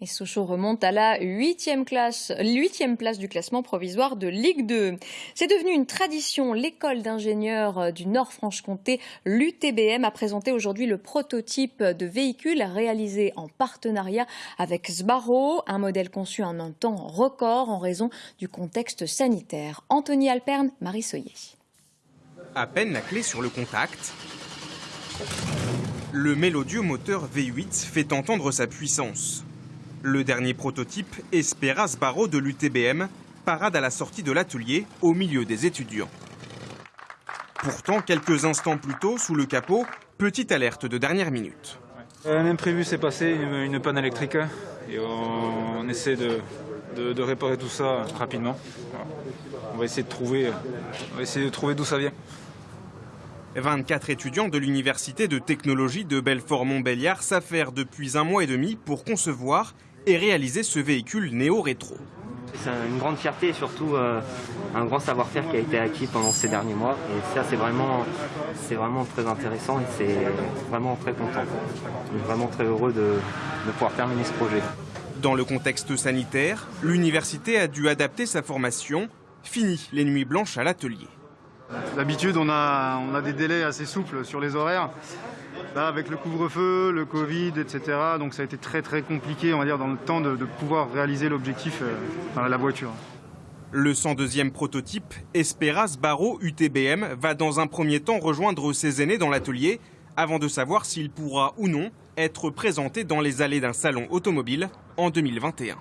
Et Sochaux remonte à la huitième place, huitième place du classement provisoire de Ligue 2. C'est devenu une tradition. L'école d'ingénieurs du Nord-Franche-Comté, l'UTBM, a présenté aujourd'hui le prototype de véhicule réalisé en partenariat avec Sbarro, un modèle conçu en un temps record en raison du contexte sanitaire. Anthony Alperne, Marie Soyer. À peine la clé sur le contact, le mélodieux moteur V8 fait entendre sa puissance. Le dernier prototype, Esperas Barreau de l'UTBM, parade à la sortie de l'atelier au milieu des étudiants. Pourtant, quelques instants plus tôt, sous le capot, petite alerte de dernière minute. Un imprévu s'est passé, une, panne électrique, et on, essaie de, de, réparer tout ça rapidement. On va essayer de trouver, on va essayer de trouver d'où ça vient. 24 étudiants de l'Université de technologie de Belfort-Montbéliard s'affairent depuis un mois et demi pour concevoir et réaliser ce véhicule néo-rétro. C'est une grande fierté et surtout euh, un grand savoir-faire qui a été acquis pendant ces derniers mois. Et ça, c'est vraiment, vraiment très intéressant et c'est vraiment très content. Je suis vraiment très heureux de, de pouvoir terminer ce projet. Dans le contexte sanitaire, l'université a dû adapter sa formation. Fini les nuits blanches à l'atelier. D'habitude, on a, on a des délais assez souples sur les horaires. Avec le couvre-feu, le Covid, etc., donc ça a été très très compliqué, on va dire, dans le temps de, pouvoir réaliser l'objectif euh, la voiture. Le 102e prototype, Esperas Barreau UTBM, va dans un premier temps rejoindre ses aînés dans l'atelier, avant de savoir s'il pourra ou non être présenté dans les allées d'un salon automobile en 2021.